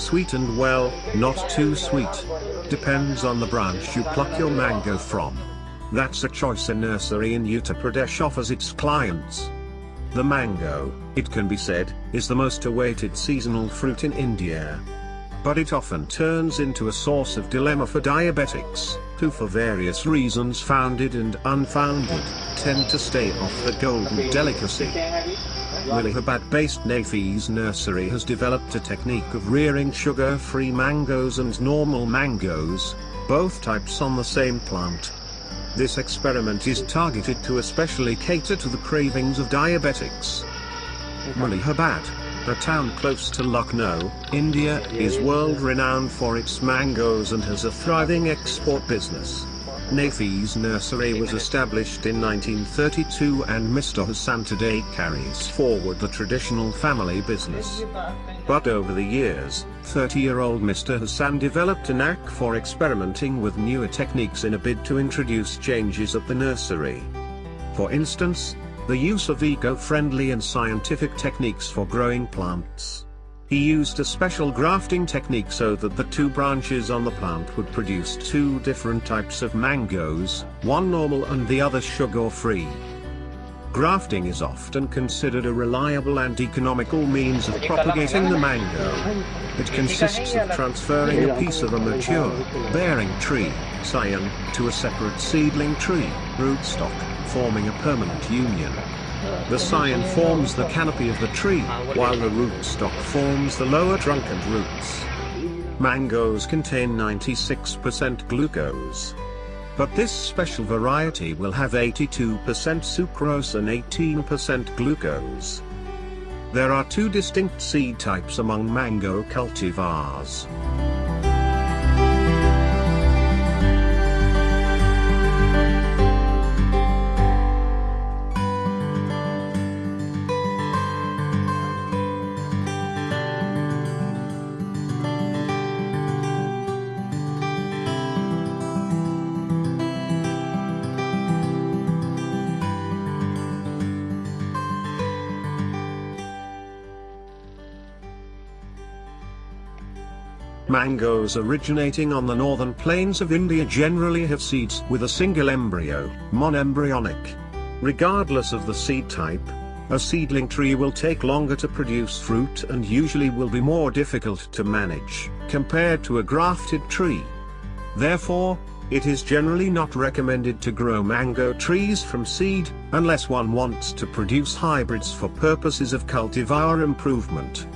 Sweet and well, not too sweet. Depends on the branch you pluck your mango from. That's a choice a nursery in Uttar Pradesh offers its clients. The mango, it can be said, is the most awaited seasonal fruit in India. But it often turns into a source of dilemma for diabetics, who for various reasons founded and unfounded, tend to stay off the golden delicacy. Malihabad-based Nafis Nursery has developed a technique of rearing sugar-free mangoes and normal mangoes, both types on the same plant. This experiment is targeted to especially cater to the cravings of diabetics. Malihabad, a town close to Lucknow, India, is world-renowned for its mangoes and has a thriving export business. Nafis Nursery was established in 1932 and Mr. Hassan today carries forward the traditional family business. But over the years, 30-year-old Mr. Hassan developed a knack for experimenting with newer techniques in a bid to introduce changes at the nursery. For instance, the use of eco-friendly and scientific techniques for growing plants. He used a special grafting technique so that the two branches on the plant would produce two different types of mangoes, one normal and the other sugar-free. Grafting is often considered a reliable and economical means of propagating the mango. It consists of transferring a piece of a mature, bearing tree, scion, to a separate seedling tree, rootstock, forming a permanent union. The scion forms the canopy of the tree, while the rootstock forms the lower trunk and roots. Mangoes contain 96% glucose. But this special variety will have 82% sucrose and 18% glucose. There are two distinct seed types among mango cultivars. Mangoes originating on the northern plains of India generally have seeds with a single embryo, monoembryonic. Regardless of the seed type, a seedling tree will take longer to produce fruit and usually will be more difficult to manage, compared to a grafted tree. Therefore, it is generally not recommended to grow mango trees from seed, unless one wants to produce hybrids for purposes of cultivar improvement.